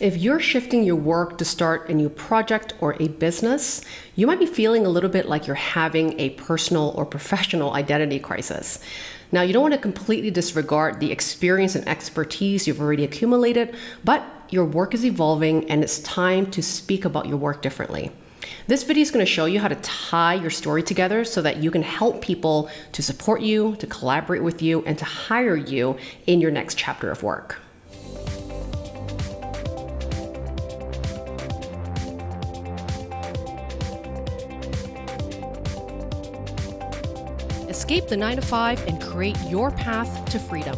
If you're shifting your work to start a new project or a business, you might be feeling a little bit like you're having a personal or professional identity crisis. Now, you don't want to completely disregard the experience and expertise you've already accumulated, but your work is evolving and it's time to speak about your work differently. This video is going to show you how to tie your story together so that you can help people to support you, to collaborate with you, and to hire you in your next chapter of work. Escape the 9 to 5 and create your path to freedom.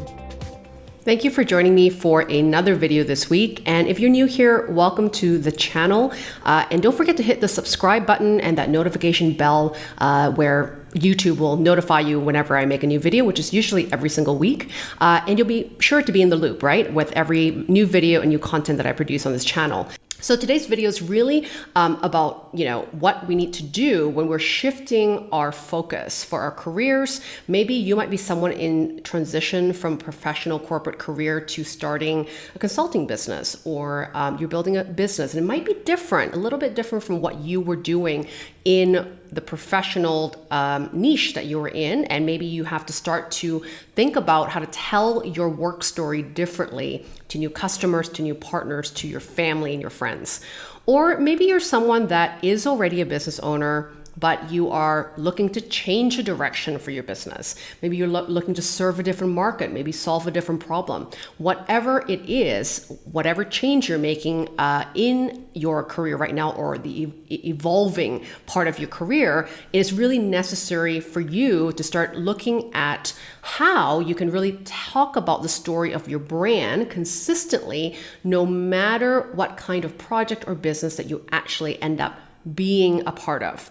Thank you for joining me for another video this week. And if you're new here, welcome to the channel. Uh, and don't forget to hit the subscribe button and that notification bell uh, where YouTube will notify you whenever I make a new video, which is usually every single week. Uh, and you'll be sure to be in the loop, right, with every new video and new content that I produce on this channel. So today's video is really um, about you know what we need to do when we're shifting our focus for our careers. Maybe you might be someone in transition from professional corporate career to starting a consulting business, or um, you're building a business, and it might be different, a little bit different from what you were doing in the professional um, niche that you're in, and maybe you have to start to think about how to tell your work story differently to new customers, to new partners, to your family and your friends. Or maybe you're someone that is already a business owner but you are looking to change a direction for your business. Maybe you're lo looking to serve a different market, maybe solve a different problem. Whatever it is, whatever change you're making uh, in your career right now or the e evolving part of your career, it is really necessary for you to start looking at how you can really talk about the story of your brand consistently, no matter what kind of project or business that you actually end up being a part of.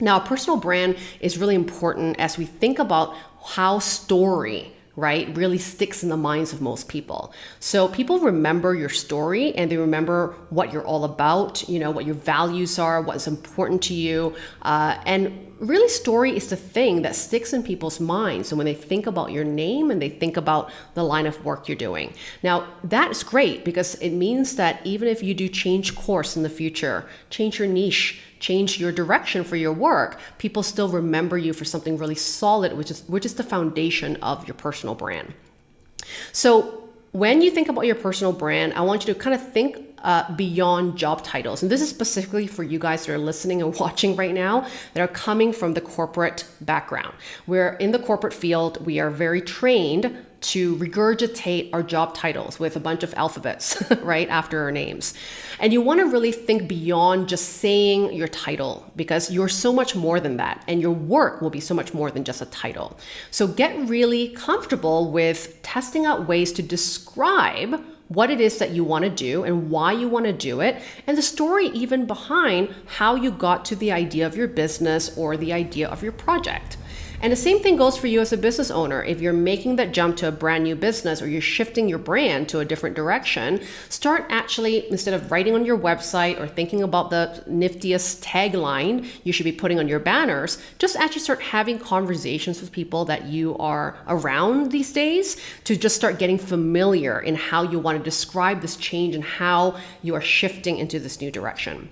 Now, a personal brand is really important as we think about how story right, really sticks in the minds of most people. So people remember your story and they remember what you're all about, you know, what your values are, what's important to you. Uh, and really story is the thing that sticks in people's minds. So when they think about your name and they think about the line of work you're doing. Now, that's great because it means that even if you do change course in the future, change your niche, change your direction for your work, people still remember you for something really solid, which is, which is the foundation of your personal brand. So when you think about your personal brand, I want you to kind of think uh, beyond job titles. And this is specifically for you guys that are listening and watching right now that are coming from the corporate background. We're in the corporate field, we are very trained to regurgitate our job titles with a bunch of alphabets right after our names. And you want to really think beyond just saying your title because you're so much more than that and your work will be so much more than just a title. So get really comfortable with testing out ways to describe what it is that you want to do and why you want to do it, and the story even behind how you got to the idea of your business or the idea of your project. And the same thing goes for you as a business owner. If you're making that jump to a brand new business or you're shifting your brand to a different direction, start actually, instead of writing on your website or thinking about the niftiest tagline you should be putting on your banners, just actually start having conversations with people that you are around these days to just start getting familiar in how you want to describe this change and how you are shifting into this new direction.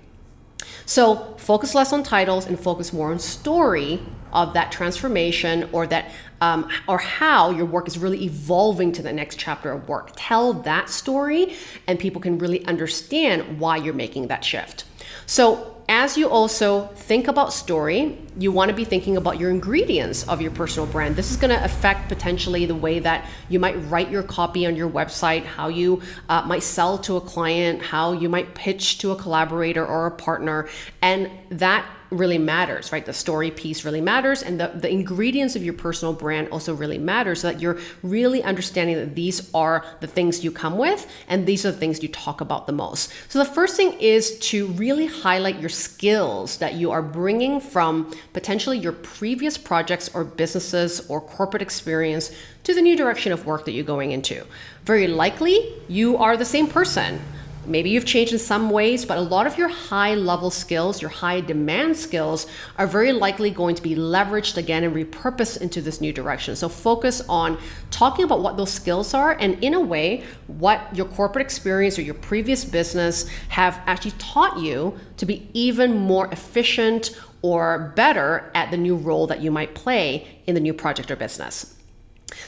So focus less on titles and focus more on story of that transformation or that um, or how your work is really evolving to the next chapter of work. Tell that story and people can really understand why you're making that shift. So as you also think about story, you want to be thinking about your ingredients of your personal brand. This is going to affect potentially the way that you might write your copy on your website, how you uh, might sell to a client, how you might pitch to a collaborator or a partner. And that really matters, right? The story piece really matters, and the, the ingredients of your personal brand also really matter so that you're really understanding that these are the things you come with, and these are the things you talk about the most. So the first thing is to really highlight your skills that you are bringing from potentially your previous projects or businesses or corporate experience to the new direction of work that you're going into. Very likely, you are the same person maybe you've changed in some ways, but a lot of your high level skills, your high demand skills, are very likely going to be leveraged again and repurposed into this new direction. So focus on talking about what those skills are and, in a way, what your corporate experience or your previous business have actually taught you to be even more efficient or better at the new role that you might play in the new project or business.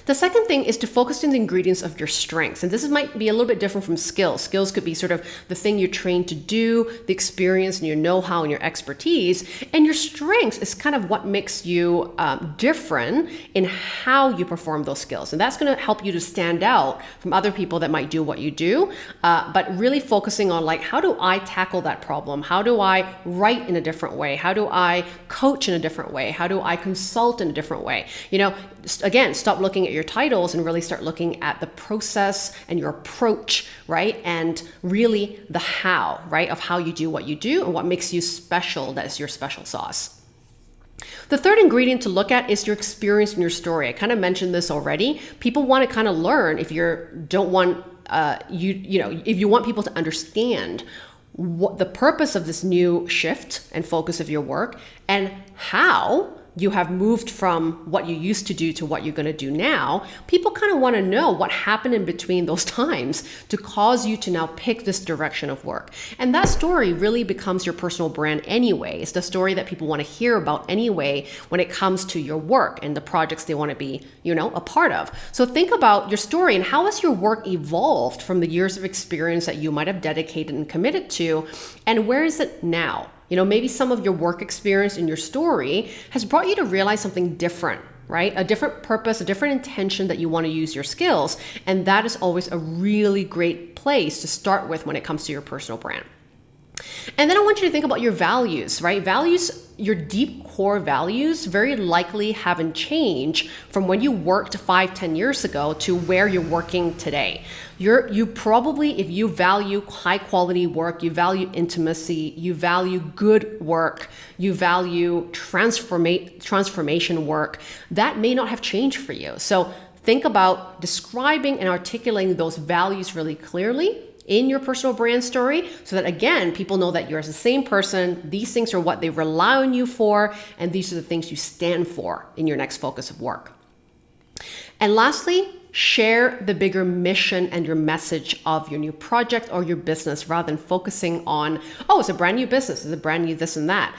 The second thing is to focus on the ingredients of your strengths. And this might be a little bit different from skills. Skills could be sort of the thing you're trained to do, the experience and your know-how and your expertise. And your strengths is kind of what makes you um, different in how you perform those skills. And that's going to help you to stand out from other people that might do what you do. Uh, but really focusing on like, how do I tackle that problem? How do I write in a different way? How do I coach in a different way? How do I consult in a different way? You know, again, stop looking at your titles and really start looking at the process and your approach, right? And really the how, right? Of how you do what you do and what makes you special that is your special sauce. The third ingredient to look at is your experience and your story. I kind of mentioned this already. People want to kind of learn if you don't want uh, you you know if you want people to understand what the purpose of this new shift and focus of your work and how you have moved from what you used to do to what you're going to do now, people kind of want to know what happened in between those times to cause you to now pick this direction of work. And that story really becomes your personal brand anyway. It's the story that people want to hear about anyway when it comes to your work and the projects they want to be, you know, a part of. So think about your story and how has your work evolved from the years of experience that you might have dedicated and committed to, and where is it now? You know, maybe some of your work experience in your story has brought you to realize something different right? A different purpose, a different intention that you want to use your skills. And that is always a really great place to start with when it comes to your personal brand. And then I want you to think about your values, right? Values, your deep core values very likely haven't changed from when you worked five, ten years ago to where you're working today. You're, you probably, if you value high quality work, you value intimacy, you value good work, you value transforma- transformation work, that may not have changed for you. So think about describing and articulating those values really clearly in your personal brand story so that again, people know that you're the same person. These things are what they rely on you for, and these are the things you stand for in your next focus of work. And lastly, share the bigger mission and your message of your new project or your business rather than focusing on, oh, it's a brand new business, it's a brand new this and that.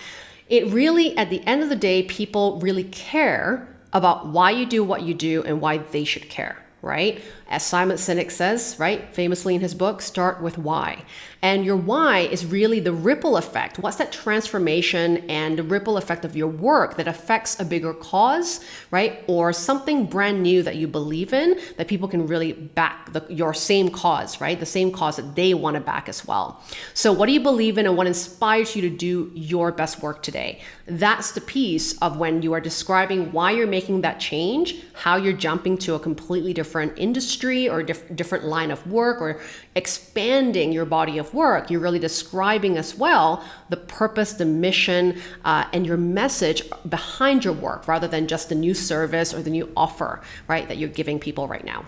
It really, at the end of the day, people really care about why you do what you do and why they should care right? As Simon Sinek says, right, famously in his book, start with why. And your why is really the ripple effect. What's that transformation and the ripple effect of your work that affects a bigger cause, right? Or something brand new that you believe in that people can really back the, your same cause, right? The same cause that they want to back as well. So, what do you believe in and what inspires you to do your best work today? That's the piece of when you are describing why you're making that change, how you're jumping to a completely different industry or diff- different line of work or expanding your body work. You're really describing as well the purpose, the mission, uh, and your message behind your work rather than just the new service or the new offer, right, that you're giving people right now.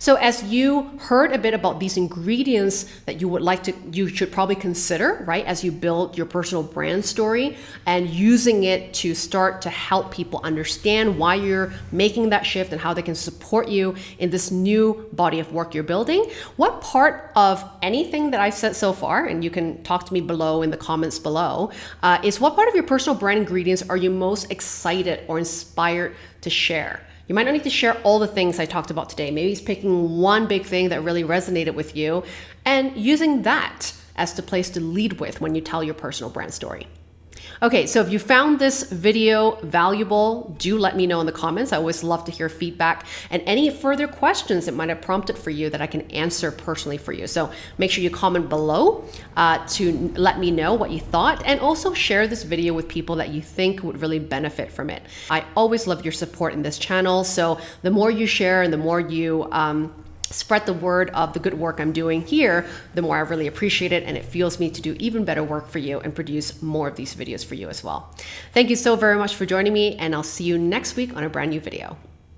So as you heard a bit about these ingredients that you would like to, you should probably consider, right, as you build your personal brand story and using it to start to help people understand why you're making that shift and how they can support you in this new body of work you're building. What part of anything that I've said so far, and you can talk to me below in the comments below, uh, is what part of your personal brand ingredients are you most excited or inspired to share? You might not need to share all the things I talked about today. Maybe it's picking one big thing that really resonated with you and using that as the place to lead with when you tell your personal brand story. Okay, so if you found this video valuable, do let me know in the comments. I always love to hear feedback and any further questions that might have prompted for you that I can answer personally for you. So make sure you comment below uh, to let me know what you thought and also share this video with people that you think would really benefit from it. I always love your support in this channel. So the more you share and the more you um, spread the word of the good work I'm doing here, the more I really appreciate it and it fuels me to do even better work for you and produce more of these videos for you as well. Thank you so very much for joining me and I'll see you next week on a brand new video.